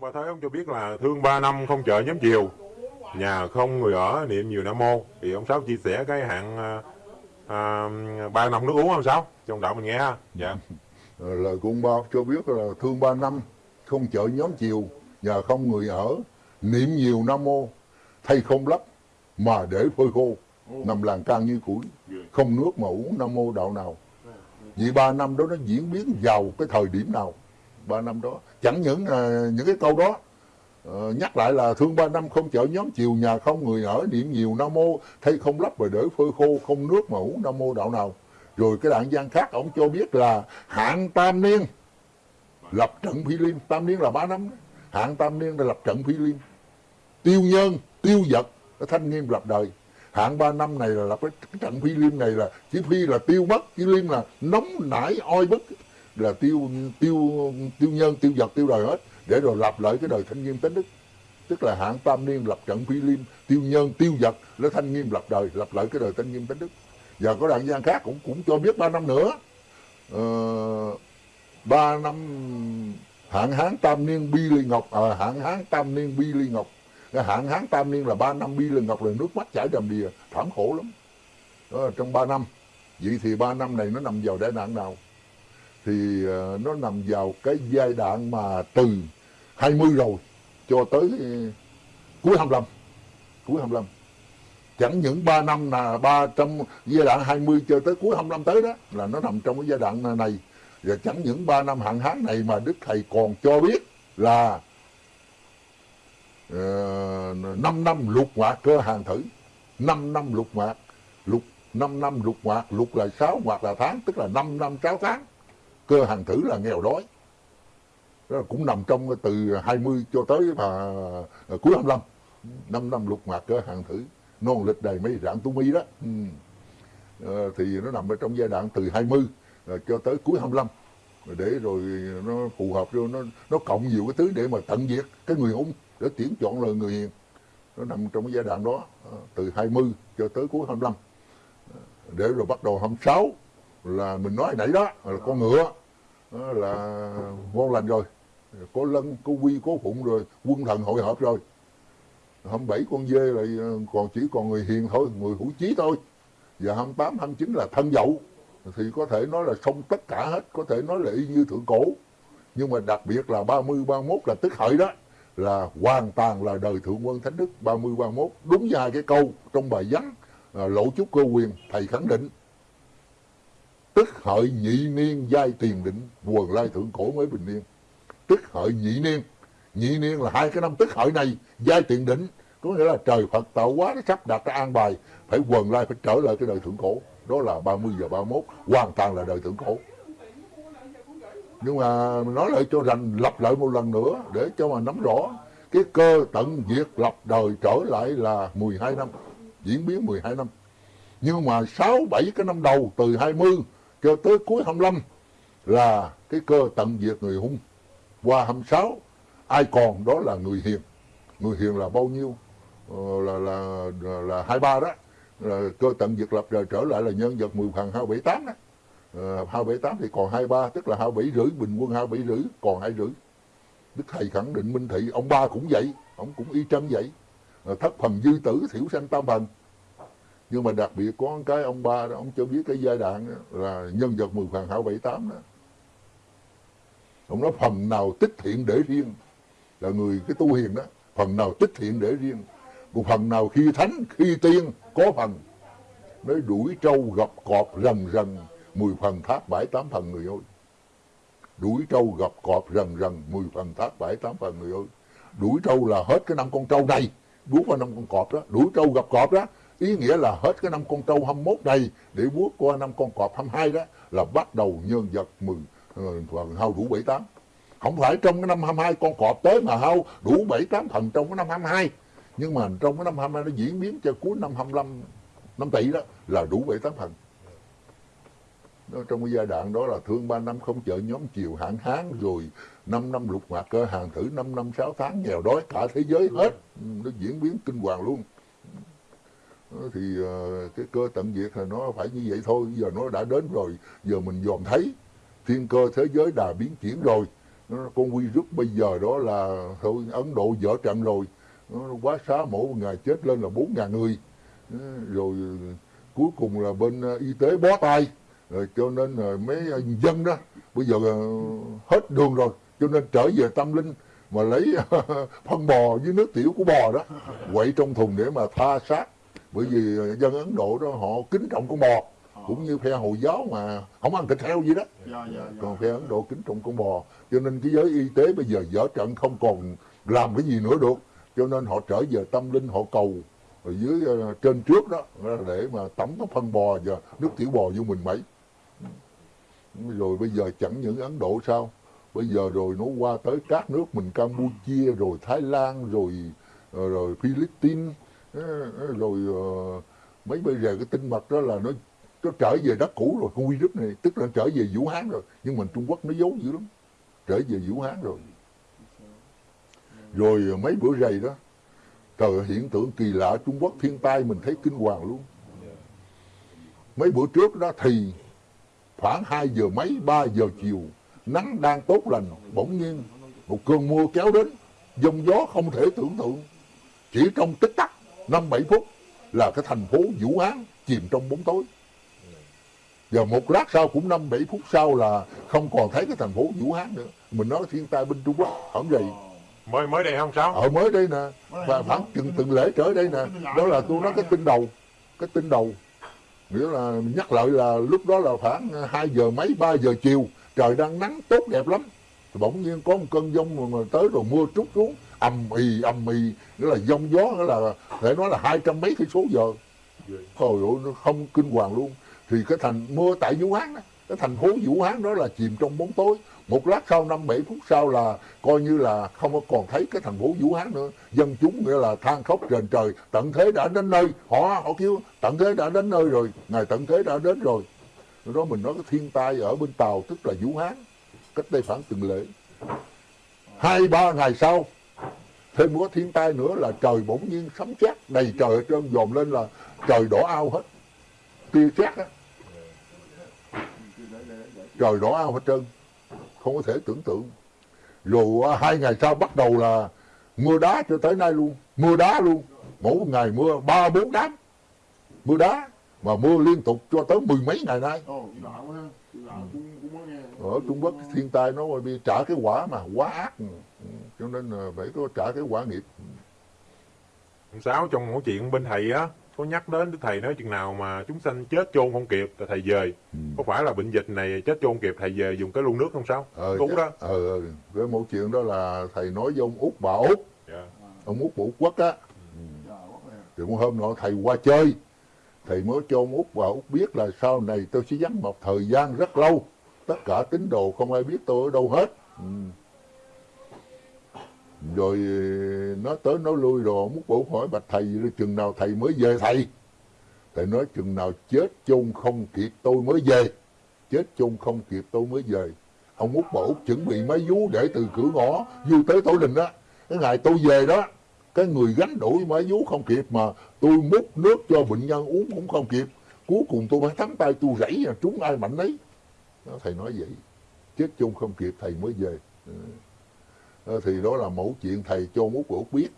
Ông ba ông cho biết là thương ba năm không chợ nhóm chiều, nhà không người ở niệm nhiều nam mô. Thì ông Sáu chia sẻ cái hạn à, à, ba năm nước uống không Sáu? Trong đạo mình nghe ha. Dạ. Ờ, Lời của ông bao cho biết là thương ba năm không chợ nhóm chiều nhà không người ở niệm nhiều nam mô thay không lấp mà để phơi khô nằm làng can như củi không nước mà uống nam mô đạo nào vì ba năm đó nó diễn biến vào cái thời điểm nào ba năm đó. Chẳng những à, những cái câu đó ờ, nhắc lại là thương ba năm không chợ nhóm chiều nhà không người ở niệm nhiều nam mô thay không lấp mà để phơi khô không nước mà uống nam mô đạo nào. Rồi cái đoạn văn khác ông cho biết là hạng tam niên lập trận phi liêm tam niên là ba năm đó. hạng tam niên là lập trận phi liêm tiêu nhân tiêu vật thanh nghiêm lập đời. Hạng ba năm này là lập cái, trận phi liêm này là chỉ phi là tiêu mất phi liêm là nóng nảy oi bức là tiêu tiêu tiêu nhân tiêu vật tiêu đời hết để rồi lập lại cái đời thanh nghiêm tánh đức. Tức là hạng tam niên lập trận phi liêm tiêu nhân tiêu vật lấy thanh nghiêm lập đời lập lại cái đời thanh nghiêm tánh đức. Và có đoạn gian khác cũng cũng cho biết ba năm nữa. Ờ, ba năm hạng hán tam niên bi ly ngọc à, hạng hán tam niên bi ly ngọc. Hạng hán tam niên là ba năm bi ly ngọc là nước mắt chảy đầm đìa thảm khổ lắm. Đó trong ba năm vậy thì ba năm này nó nằm vào đại nạn nào? Thì ờ, nó nằm vào cái giai đoạn mà từ 20 rồi cho tới ờ, cuối 25 cuối 25 chẳng những 3 năm là ba trong giai đoạn 20 cho tới cuối 25 tới đó là nó nằm trong cái giai đoạn này. Và chẳng những 3 năm hạn hán này mà Đức Thầy còn cho biết là ờ, uh, 5 năm lục ngoạc cơ hàng thử. 5 năm lục ngoạc. Lục 5 năm lục ngoạc. Lục là 6 ngoạc là tháng tức là 5 năm 6 tháng cơ hàng thử là nghèo đói. Đó là cũng nằm trong từ 20 cho tới mà cuối 25 năm năm lục mạc cơ hàng thử. Non lịch đầy mấy rạng tú mi đó. Ừ. à, thì nó nằm ở trong giai đoạn từ 20 à, cho tới cuối 25 rồi để rồi nó phù hợp rồi nó nó cộng nhiều cái thứ để mà tận diệt cái người hung để tuyển chọn là người hiền. Nó nằm trong cái giai đoạn đó à, từ 20 cho tới cuối 25 Ờ, để rồi bắt đầu 26 là mình nói nãy đó là con ngựa là ngon lành rồi. Có lân có quy có phụng rồi quân thần hội hợp rồi. Hôm bảy con dê là ờ, còn chỉ còn người hiền thôi người hữu chí thôi. Và 28, 29 là thân dậu. Thì có thể nói là xong tất cả hết có thể nói là y như thượng cổ. Nhưng mà đặc biệt là 30, 31 là tức hợi đó là hoàn toàn là đời thượng quân thánh đức 30, 31 đúng như hai cái câu trong bài văn ờ, lộ chúc cơ quyền thầy khẳng định tức hợi nhị niên giai tiền định quần lai thượng cổ mới bình niên. Tức hợi nhị niên. Nhị niên là hai cái năm tức hợi này, giai tiền định, có nghĩa là trời Phật tạo hóa nó sắp đặt cái an bài, phải quần lai, phải trở lại cái đời thượng cổ. Đó là 30 giờ 31 hoàn toàn là đời thượng cổ. Nhưng mà nói lại cho rành, lặp lại một lần nữa, để cho mà nắm rõ, cái cơ tận diệt lập đời trở lại là 12 năm, diễn biến 12 năm. Nhưng mà 6 7 cái năm đầu, từ 20 cho tới cuối 25 là cái cơ tận diệt người hung. Qua 26 ai còn đó là người hiền. Người hiền là bao nhiêu? Ờ, là là là, là 23 đó. Là cơ tận diệt lập rồi trở lại là nhân vật 10 phần 278 đó. Ờ, 278 thì còn 23 tức là 27 rưỡi bình quân 27 rưỡi còn 2 rưỡi. Đức Thầy khẳng định minh thị ông ba cũng vậy ông cũng y chang vậy. Ờ, thất phần dư tử thiểu sanh tam phần nhưng mà đặc biệt có cái ông ba đó ông cho biết cái giai đoạn đó, là nhân vật 10 phần 278 đó. Ông nói phần nào tích thiện để riêng là người cái tu hiền đó phần nào tích thiện để riêng một phần nào khi thánh khi tiên có phần. Nói đuổi trâu gặp cọp rần rần mười phần thác bảy tám phần người ơi. Đuổi trâu gặp cọp rần rần mười phần thác bảy tám phần người ơi. Đuổi trâu là hết cái năm con trâu này buốt qua năm con cọp đó. Đuổi trâu gặp cọp đó ý nghĩa là hết cái năm con trâu 21 đây để bước qua năm con cọp 22 đó là bắt đầu nhân vật 10 phần hao đủ 78 không phải trong cái năm 22 con cọp tới mà hao đủ 78 phần trong cái năm 22 nhưng mà trong cái năm 22 nó diễn biến cho cuối năm 25 năm tỷ đó là đủ 78 phần đó, trong cái giai đoạn đó là thương 3 năm không chợ nhóm chiều hạn hán rồi 5 năm lục ngoạc cơ hàng thử 5 năm 6 tháng nghèo đói cả thế giới hết. Ừ, nó diễn biến kinh hoàng luôn thì ờ, cái cơ tận diệt là nó phải như vậy thôi. Giờ nó đã đến rồi, giờ mình dòm thấy. Thiên cơ thế giới đã biến chuyển rồi. Con virus bây giờ đó là thôi, Ấn Độ dở trận rồi. Nó quá xá mỗi ngày chết lên là bốn ngàn người. Ờ, rồi, cuối cùng là bên ờ, y tế bó tay. Rồi cho nên rồi mấy dân đó, bây giờ hết đường rồi. Cho nên trở về tâm linh mà lấy, phân bò với nước tiểu của bò đó. Quậy trong thùng để mà tha xác bởi vì dân Ấn Độ đó họ kính trọng con bò cũng như phe Hồi giáo mà không ăn thịt heo gì đó. Dạ dạ dạ. Còn phe Ấn Độ kính trọng con bò. Cho nên cái giới y tế bây giờ dở trận không còn làm cái gì nữa được. Cho nên họ trở về tâm linh họ cầu ở dưới ờ, trên trước đó để mà tắm cái phân bò và nước tiểu bò vô mình mấy. Rồi bây giờ chẳng những Ấn Độ sao? Bây giờ rồi nó qua tới các nước mình Campuchia rồi Thái Lan rồi ờ, rồi Philippines ờ, rồi ờ, mấy bây giờ cái tinh mật đó là nó nó trở về đất cũ rồi con virus này. Tức là trở về Vũ Hán rồi, nhưng mà Trung Quốc nó giấu dữ lắm. Trở về Vũ Hán rồi. Rồi ờ, mấy bữa rầy đó, trời hiện tượng kỳ lạ Trung Quốc thiên tai mình thấy kinh hoàng luôn. Mấy bữa trước đó thì khoảng 2 giờ mấy 3 giờ chiều, nắng đang tốt lành, bỗng nhiên một cơn mưa kéo đến dông gió không thể tưởng tượng. Chỉ trong tích tắc năm bảy phút là cái thành phố Vũ Hán chìm trong bóng tối. Và một lát sau cũng năm bảy phút sau là không còn thấy cái thành phố Vũ Hán nữa. Mình nói thiên tai bên Trung Quốc hổng rầy mới mới đây không sao? Ở mới đây nè. Và khoảng chừng từng lễ trở đây nè. Đó là tôi nói cái tin đầu cái tin đầu. Nghĩa là nhắc lại là lúc đó là khoảng 2 giờ mấy 3 giờ chiều. Trời đang nắng tốt đẹp lắm. Thì bỗng nhiên có một cơn giông mà tới rồi mưa trút xuống ầm ì ầm ì nghĩa là giông gió nghĩa là thể nói là hai trăm mấy cây số giờ. Thôi ơi nó không kinh hoàng luôn. Thì cái thành mưa tại Vũ Hán đó, cái thành phố Vũ Hán đó là chìm trong bóng tối. Một lát sau năm bảy phút sau là coi như là không còn thấy cái thành phố Vũ Hán nữa. Dân chúng nghĩa là than khóc trên trời tận thế đã đến nơi. Họ họ kêu tận thế đã đến nơi rồi ngày tận thế đã đến rồi. Đó mình nói cái thiên tai ở bên Tàu tức là Vũ Hán cách đây khoảng từng lễ. Hai ba ngày sau thêm một cái thiên tai nữa là trời bỗng nhiên sấm sét đầy trời ở trên dòm lên là trời đỏ ao hết. Tia sét á. Trời đỏ ao hết trơn. Không có thể tưởng tượng. Rồi hai ngày sau bắt đầu là mưa đá cho tới nay luôn. Mưa đá luôn. Mỗi ngày mưa ba bốn đám. Mưa đá mà mưa liên tục cho tới mười mấy ngày nay. Ở Trung Quốc thiên tai nó bị trả cái quả mà quá ác cho nên là phải có trả cái quả nghiệp. Sáu trong mỗi chuyện bên thầy á có nhắc đến Đức thầy nói chừng nào mà chúng sanh chết chôn không kịp là thầy về. Có phải là bệnh dịch này chết chôn kịp thầy về dùng cái lu nước không sao ờ, đúng đó. ờ, ờ, cái mẫu chuyện đó là thầy nói với ông út bà út. Dạ. ông út bà út quốc á. Nè thì một hôm nọ thầy qua chơi thầy mới cho ông út bà út biết là sau này tôi sẽ vắng một thời gian rất lâu. Tất cả tín đồ không ai biết tôi ở đâu hết. Ừ rồi ờ, nó tới nó lui rồi muốn bổ hỏi, bạch thầy chừng nào thầy mới về thầy? Thầy nói, chừng nào chết chôn không kịp tôi mới về. Chết chôn không kịp tôi mới về. Ông út bà út chuẩn bị máy vú để từ cửa ngõ vô tới tổ đình đó cái ngày tôi về đó, cái người gánh đuổi máy vú không kịp mà tôi múc nước cho bệnh nhân uống cũng không kịp. Cuối cùng tôi phải thắm tay tôi rẫy trúng ai mạnh đấy thầy nói vậy. Chết chung không kịp thầy mới về. Ừ thì đó là mẫu chuyện thầy cho út bà út biết.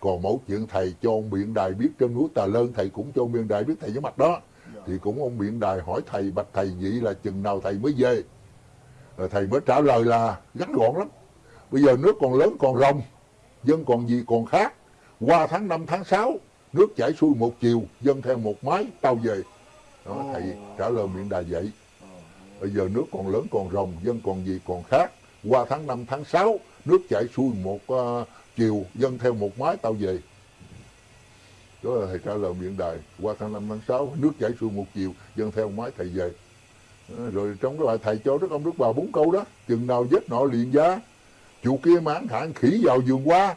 Còn mẫu chuyện thầy cho ông biện đài biết trên núi tà lơn thầy cũng cho ông biện đài biết thầy với mặt đó. Thì cũng ông biện đài hỏi thầy bạch thầy vậy là chừng nào thầy mới về? Rồi thầy mới trả lời là ngắn gọn lắm. Bây giờ nước còn lớn còn rồng dân còn gì còn khác. Qua tháng 5 tháng 6 nước chảy xuôi một chiều dân theo một mái tao về. Đó, thầy trả lời miệng đà vậy. Bây giờ nước còn lớn còn rồng dân còn gì còn khác. Qua tháng 5 tháng 6 nước chảy xuôi một uh, chiều dân theo một mái tao về. Đó là thầy trả lời miệng đài. Qua tháng 5 tháng 6 nước chảy xuôi một chiều dân theo một mái thầy về. Ờ, rồi trong cái bài thầy cho đức ông đức bà bốn câu đó chừng nào vết nọ liền giá chủ kia mãn hạn khỉ vào vườn qua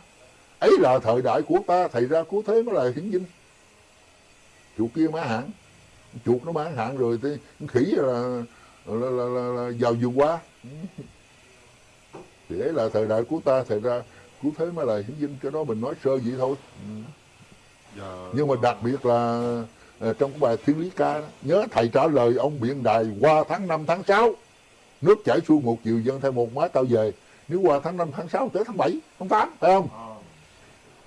ấy là thời đại của ta thầy ra cứu thế mới là hiển vinh chủ kia mãn hạn chuột nó mãn hạn rồi thì khỉ là là, là, là, là vào vườn qua thì ấy là thời đại của ta thầy ra cứu thế mới là hiển vinh cho đó mình nói sơ vậy thôi. Giờ... nhưng mà đặc biệt là ờ, trong cái bài thiên lý ca đó, nhớ thầy trả lời ông biện đài qua tháng 5 tháng 6 nước chảy xuôi một chiều dân theo một mái tao về. Nếu qua tháng 5, tháng 6 tới tháng 7, tháng 8 phải không? À,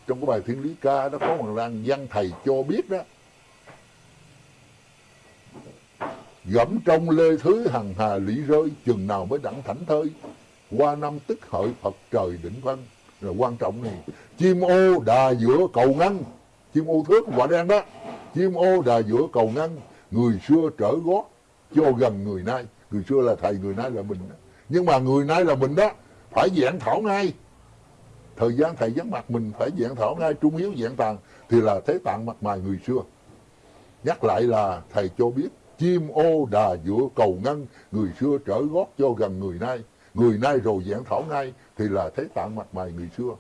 trong cái bài thiên lý ca đó có một lan văn thầy cho biết đó gẫm trong lê thứ hằng hà lý rơi chừng nào mới đặng thảnh thơi qua năm tức hợi phật trời định văn. Là quan trọng này, chim ô đà giữa cầu ngăn chim ô thước quả đen đó. Chim ô đà giữa cầu ngăn người xưa trở gót cho gần người nay. Người xưa là thầy, người nay là mình. Đó. nhưng mà người nay là mình đó, phải dạng thảo ngay. Thời gian thầy vắng mặt mình phải dạng thảo ngay, trung hiếu dạng tàng thì là thế tạng mặt mày người xưa. Nhắc lại là thầy cho biết, chim ô đà giữa cầu ngăn người xưa trở gót cho gần người nay người nay rồi giảng thảo ngay thì là thấy tạng mặt mày người xưa.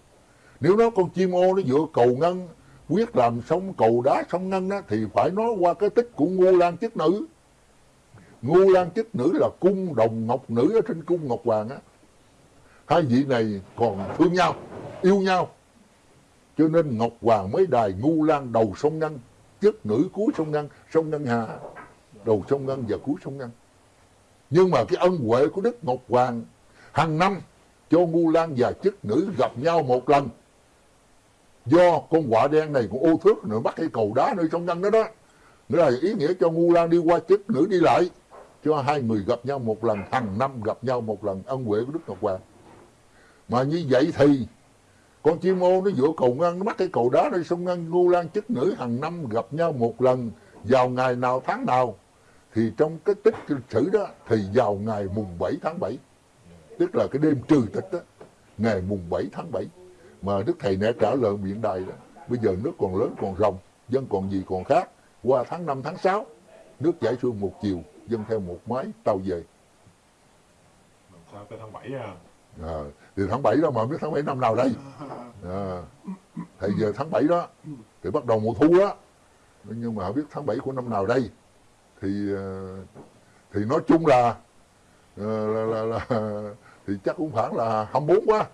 Nếu nó con chim ô nó giữa cầu ngân quyết làm sông cầu đá sông ngân đó, thì phải nói qua cái tích của ngu lan chức nữ. Ngu lan chức nữ là cung đồng ngọc nữ ở trên cung ngọc hoàng á. Hai vị này còn thương nhau yêu nhau. Cho nên ngọc hoàng mới đài ngu lan đầu sông ngân, chức nữ cuối sông ngân, sông ngân hà đầu sông ngân và cuối sông ngân. nhưng mà cái ân huệ của đức ngọc hoàng hàng năm, cho ngu lan và chức nữ gặp nhau một lần. Do con quả đen này cũng ô thước nữa, bắt cái cầu đá nơi trong ngăn đó đó. Nghĩa là ý nghĩa cho ngu lan đi qua chức nữ đi lại. Cho hai người gặp nhau một lần, hàng năm gặp nhau một lần, ân huệ của đức ngọc hoàng. Mà như vậy thì, con chim ô nó giữa cầu ngăn, nó bắt cái cầu đá nơi sông ngăn. Ngu lan, chức nữ hàng năm gặp nhau một lần, vào ngày nào tháng nào. Thì trong cái tích lịch sử đó, thì vào ngày mùng 7 tháng 7 tức là cái đêm trừ tịch đó ngày mùng 7 tháng 7 mà đức thầy nè trả lời miệng đài đó bây giờ nước còn lớn còn rồng dân còn gì còn khác. Qua tháng 5 tháng 6 nước chảy xuôi một chiều dân theo một mái tàu về. Sao tới tháng 7 à? À, thì tháng 7 đó mà biết tháng 7 năm nào đây. À, thầy giờ tháng 7 đó thì bắt đầu mùa thu đó nhưng mà biết tháng 7 của năm nào đây. Thì ờ, thì nói chung là ờ, là, là, là thì chắc cũng khoảng là 24 quá.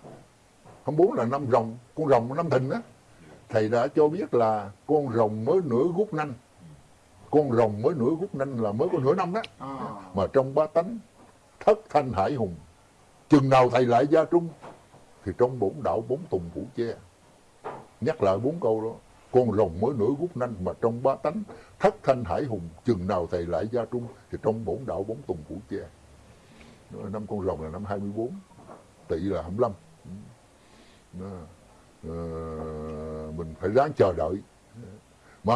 24 là năm rồng con rồng năm thìn á. Thầy đã cho biết là con rồng mới nửa gút nanh. Con rồng mới nửa gút nanh là mới có nửa năm đó à, mà trong ba tánh thất thanh hải hùng chừng nào thầy lại gia trung thì trong bổn đạo bốn tùng phủ che. Nhắc lại bốn câu đó con rồng mới nửa gút nanh mà trong ba tánh thất thanh hải hùng chừng nào thầy lại gia trung thì trong bổn đạo bốn tùng phủ che năm con rồng là năm 24 tỵ là 25 Đó. Ờ, mình phải ráng chờ đợi. Mà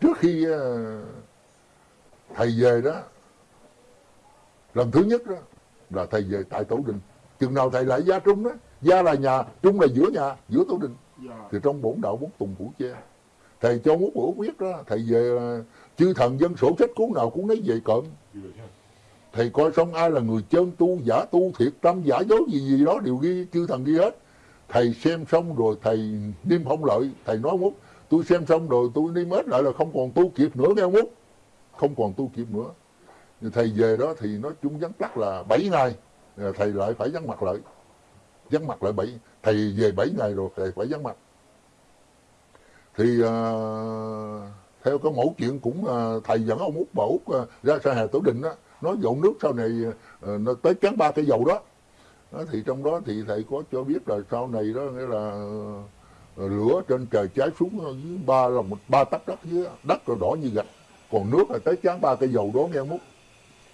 trước khi ờ, thầy về đó lần thứ nhất đó là thầy về tại tổ đình. Chừng nào thầy lại gia trung đó gia là nhà trung là giữa nhà giữa tổ đình. Dạ, thì trong bổn đạo bốn tùng phủ che. Thầy cho ngút bổ quyết đó thầy về là chư thần dân sổ sách cuốn nào cũng lấy về cộm thì coi xong ai là người chân tu giả tu thiệt tâm giả dối gì gì đó đều ghi chư thần ghi hết. Thầy xem xong rồi thầy niêm phong lợi thầy nói mút tôi xem xong rồi tôi niêm hết lại là không còn tu kịp nữa nghe mút không còn tu kịp nữa. Thầy về đó thì nói chung vắng tắt là 7 ngày. Thầy lại phải vắng mặt lại. Vắng mặt lại bảy thầy về 7 ngày rồi thầy phải vắng mặt. Thì Uh, theo cái mẫu chuyện cũng uh, thầy dẫn ông út bà út ra sa hà tổ đình đó nói dọn nước sau này ờ, nó tới chán ba cây dầu đó. đó thì trong đó thì thầy có cho biết là sau này đó nghĩa là ờ, lửa trên trời cháy xuống dưới ba là một ba tấc đất dưới đất rồi đỏ như gạch. Còn nước là tới chán ba cây dầu đó nghe mút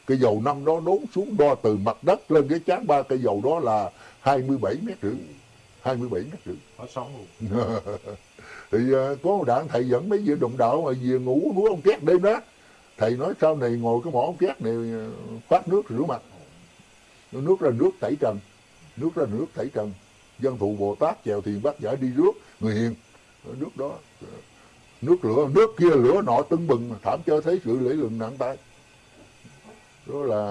cây dầu năm đó đốn xuống đo từ mặt đất lên cái chán ba cây dầu đó là 27 mét rưỡi 27 mét rưỡi. Hết sống luôn. Thì ờ, có một đạn thầy dẫn mấy vị đồng đạo mà về ngủ núi ông két đêm đó thầy nói sau này ngồi cái mỏ két này phát nước rửa mặt. Nước là nước tẩy trần nước là nước tẩy trần. Dân thụ bồ tát chèo thiền bác giải đi rước người hiền. Ở nước đó nước lửa nước kia lửa nọ tưng bừng thảm cho thấy sự lễ lừng nặng tay đó là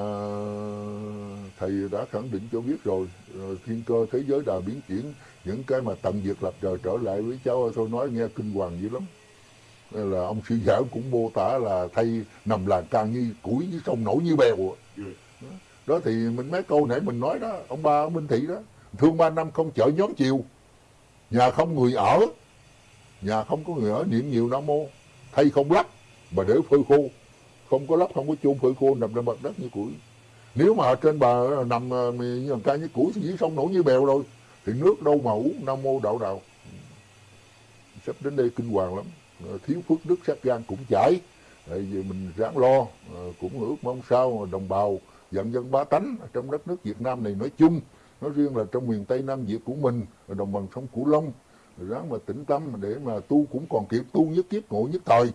thầy đã khẳng định cho biết rồi, rồi thiên cơ thế giới đà biến chuyển những cái mà tận diệt lập trời trở lại với cháu thôi nói nghe kinh hoàng dữ lắm là ông sư giả cũng mô tả là thay nằm làng ca như củi như sông nổi như bèo đó thì mình mấy câu nãy mình nói đó, ông ba ông minh thị đó, thương ba năm không chở nhóm chiều. Nhà không người ở, nhà không có người ở niệm nhiều nam mô. Thay không lắp mà để phơi khô. Không có lắp, không có chôn phơi khô, nằm trên mặt đất như củi. Nếu mà ở trên bờ nằm à, như là ca như củi thì dưới sông nổi như bèo rồi, thì nước đâu mà uống nam mô đạo đạo. Sắp đến đây kinh hoàng lắm. Ờ, thiếu phước đức sát gan cũng chảy. Ờ, tại vì mình ráng lo ờ, cũng ước mong sao đồng bào dân dân ba tánh trong đất nước Việt Nam này nói chung, nói riêng là trong miền Tây Nam Việt của mình đồng bằng sông Cửu Long, ráng mà tĩnh tâm để mà tu cũng còn kịp, tu nhất kiếp, ngộ nhất thời.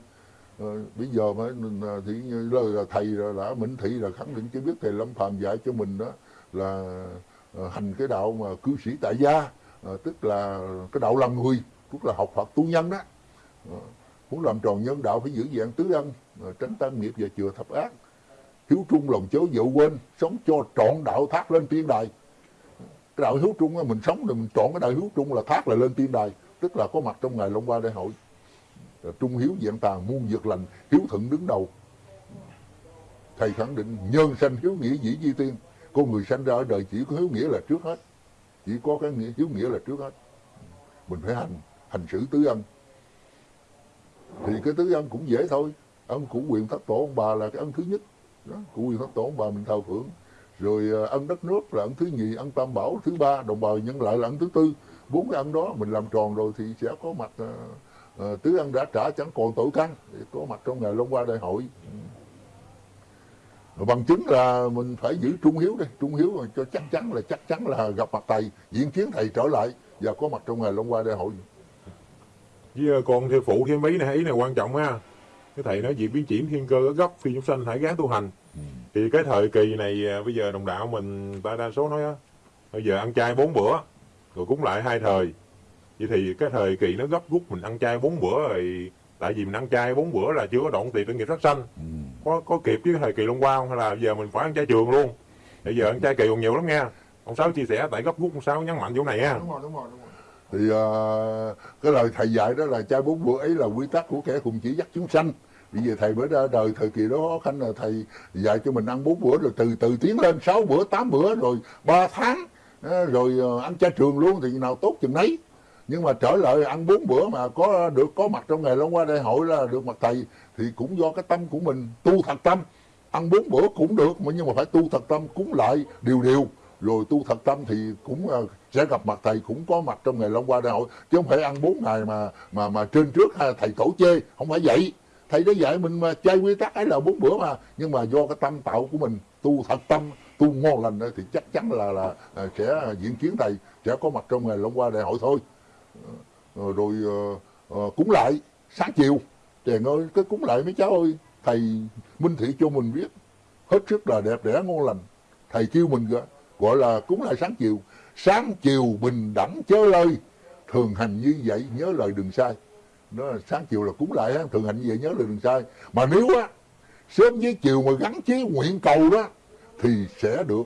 Bây giờ mà ừ, à, thì lời là thầy đã minh thị là khẳng định cho biết thầy Lâm Phàm dạy cho mình đó là hành cái đạo mà cư sĩ tại gia tức là cái đạo làm người, tức là học Phật tu nhân đó muốn làm tròn nhân đạo phải giữ dạng tứ ân tránh tam nghiệp và chừa thập ác. Hiếu trung lòng chớ dậu quên sống cho trọn đạo thác lên tiên đài. Cái đạo hiếu trung á, mình sống rồi mình chọn cái đạo hiếu trung là thác là lên tiên đài tức là có mặt trong ngày Long Hoa Đại hội. Trung hiếu dạng tàn muôn dược lành hiếu thuận đứng đầu. Thầy khẳng định nhân sanh hiếu nghĩa dĩ di tiên con người sanh ra ở đời chỉ có hiếu nghĩa là trước hết chỉ có cái nghĩa hiếu nghĩa là trước hết. Mình phải hành hành xử tứ ân thì cái tứ ân cũng dễ thôi. Ân của quyền thất tổ ông bà là cái ân thứ nhất. Đó, của quyền thất tổ ông bà mình thờ phượng rồi ờ, ăn ân đất nước là ân thứ nhì ân tam bảo thứ ba đồng bào nhân lại là ân thứ tư. Bốn cái ân đó mình làm tròn rồi thì sẽ có mặt à, tứ ân đã trả chẳng còn tội căn có mặt trong ngày Long qua Đại hội. Ừ. Bằng chứng là mình phải giữ trung hiếu đây trung hiếu rồi cho chắc chắn là chắc chắn là gặp mặt thầy diễn kiến thầy trở lại và có mặt trong ngày Long qua Đại hội với ờ, con theo phụ thêm ý này ý này quan trọng ha cái thầy nói việc biến chuyển thiên cơ ở gốc phi chúng sanh hãy gán tu hành. Thì cái thời kỳ này à, bây giờ đồng đạo mình ta đa số nói á bây giờ ăn chay bốn bữa rồi cúng lại hai thời. Vậy thì cái thời kỳ nó gấp rút mình ăn chay bốn bữa rồi tại vì mình ăn chay bốn bữa là chưa có đoạn tiền tội nghiệp sát sanh. Có có kịp với thời kỳ long qua không hay là giờ mình phải ăn chay trường luôn. Bây giờ ăn chay kỳ còn nhiều lắm nha. Ông sáu chia sẻ tại gấp rút ông sáu nhấn mạnh chỗ này nha. Đúng rồi đúng rồi đúng rồi thì uh, cái lời thầy dạy đó là chai bốn bữa ấy là quy tắc của kẻ cùng chỉ dắt chúng sanh. Bây giờ thầy mới ra đời thời kỳ đó khó khăn là thầy dạy cho mình ăn bốn bữa rồi từ từ tiến lên sáu bữa tám bữa rồi ba tháng ờ, rồi ờ, ăn chay trường luôn thì nào tốt chừng nấy. Nhưng mà trở lại ăn bốn bữa mà có được có mặt trong ngày Long qua Đại hội là được mặt thầy thì cũng do cái tâm của mình tu thật tâm. Ăn bốn bữa cũng được mà nhưng mà phải tu thật tâm cúng lại điều điều. Rồi tu thật tâm thì cũng sẽ gặp mặt thầy cũng có mặt trong ngày Long qua Đại hội. Chứ không phải ăn bốn ngày mà mà mà trên trước ha, thầy tổ chê. Không phải vậy. Thầy đã dạy mình mà chơi quy tắc ấy là bốn bữa mà. Nhưng mà do cái tâm tạo của mình tu thật tâm tu ngon lành thì chắc chắn là là à, sẽ diễn kiến thầy sẽ có mặt trong ngày Long qua Đại hội thôi. Ờ, rồi ờ, ờ, cúng lại sáng chiều trời ơi cái cúng lại mấy cháu ơi. Thầy minh thị cho mình biết hết sức là đẹp đẽ ngon lành. Thầy kêu mình gọi là cúng lại sáng chiều sáng chiều bình đẳng chớ lời thường hành như vậy, nhớ lời đừng sai. Nó là sáng chiều là cúng lại thường hành như vậy, nhớ lời đừng sai. Mà nếu á, sớm với chiều mà gắn chí nguyện cầu đó, thì sẽ được.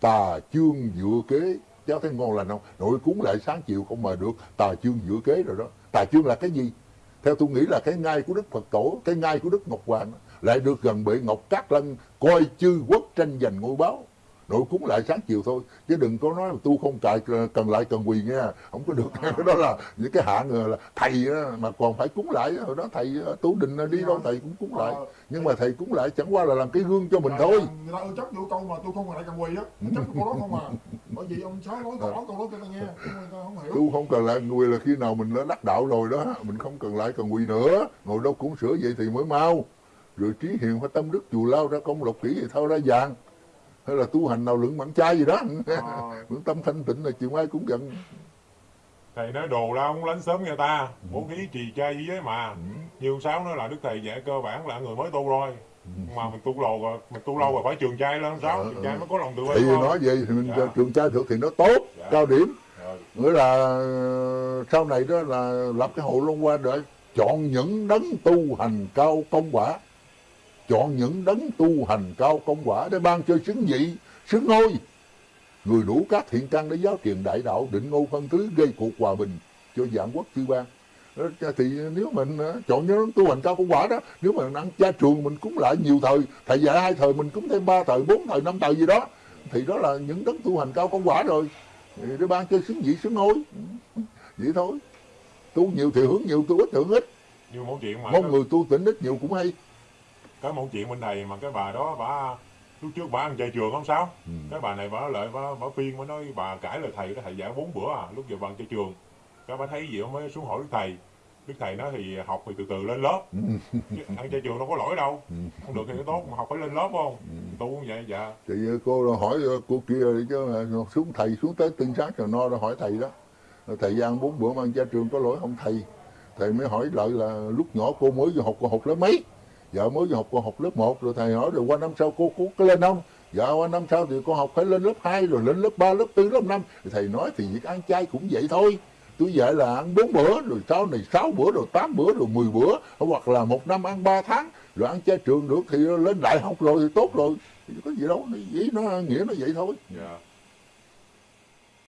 Tà chương dựa kế. Cháu thấy ngon lành không? Nội cúng lại sáng chiều không mà được. Tà chương dựa kế rồi đó. Tà chương là cái gì? Theo tôi nghĩ là cái ngai của đức phật tổ, cái ngai của đức ngọc hoàng, lại được gần bệ ngọc cát lân coi chư quốc tranh giành ngôi báo nội cúng lại sáng chiều thôi chứ đừng có nói là tu không cài cần lại cần quỳ nghe. Không có được. Cái đó là những cái hạng là thầy mà còn phải cúng lại. Hồi đó thầy tu đình đi đâu thầy cũng cúng lại. Nhưng mà thầy cúng lại chẳng qua là làm cái gương cho mình thôi. người ta chấp vô câu mà tôi không cần lại cần quỳ á. Chấp câu đó không à. Bởi vì ông sáu nói tỏ câu đó cho ta nghe không hiểu. Tu không cần lại quỳ là khi nào mình đã đắc đạo rồi đó mình không cần lại cần quỳ nữa. Ngồi đâu cũng sửa vậy thì mới mau. Rồi trí hiền phải tâm đức chù lao ra công lộc kỹ thì thao ra vàng hay là tu hành nào lượng mặn chay gì đó. Ờ. lượng tâm thanh tịnh là chiều mai cũng giận. Thầy nói đồ ra không lánh sớm người ta. Bố khí trì trai với giới mà. Như ông sáu nói là đức thầy dạy cơ bản là người mới tu thôi mà mình tu lâu rồi mình tu lâu rồi phải trường trai lên sáu trường trai mới có lòng tự thì bi nói vậy thì mình Dạ. trường trai thực thì nó tốt Dạ. cao điểm. Rồi. nghĩa là ờ, sau này đó là lập cái hội long hoa để chọn những đấng tu hành cao công quả chọn những đấng tu hành cao công quả để ban cho xứng vị xứng ngôi. Người đủ các thiện căn để giáo truyền đại đạo định ngô phân thứ gây cuộc hòa bình cho dạng quốc chư ban Đó, thì nếu mình ờ, chọn những đấng tu hành cao công quả đó nếu mà ăn cha trường mình cúng lại nhiều thời thầy dạy hai thời mình cúng thêm ba thời bốn thời năm thời gì đó thì đó là những đấng tu hành cao công quả rồi. Để ban cho xứng vị xứng ngôi. Vậy thôi. Tu nhiều thì hưởng nhiều tu ít thì hưởng ít. Như mẫu chuyện mà. Mong cái, người tu tỉnh ít nhiều cũng hay cái mẫu chuyện bên này mà cái bà đó bà lúc trước bà ăn chay trường không sao? Ừ. cái bà này bà lại bà, bà phiên mới nói bà cãi lời thầy cái thầy dạy bốn bữa à lúc giờ bà ăn chay trường. Cái bà thấy gì mới xuống hỏi đức thầy. Đức thầy nói thì học thì từ từ lên lớp. Chứ ăn chay trường đâu có lỗi đâu. Ừ. không được thì nó tốt mà học phải lên lớp không? Tu cũng vậy dạ. Thì cô hỏi cô kia chứ xuống thầy xuống tới tinh sát rồi no rồi hỏi thầy đó. Thầy gian bốn bữa mà ăn cha trường có lỗi không thầy? Thầy mới hỏi lại là lúc nhỏ cô mới vô học cô học lớp mấy dạ mới học con học lớp 1 rồi thầy hỏi rồi qua năm sau cô, cô có lên không? Dạ qua năm sau thì con học phải lên lớp 2 rồi lên lớp 3, lớp 4, lớp 5 thì thầy nói thì việc ăn chay cũng vậy thôi. Tôi dạy là ăn bốn bữa rồi sau này sáu bữa rồi tám bữa rồi 10 bữa hoặc là một năm ăn 3 tháng rồi ăn chay trường được thì lên đại học rồi thì tốt rồi. Thì có gì đâu ý nó nghĩa nó vậy thôi. Yeah.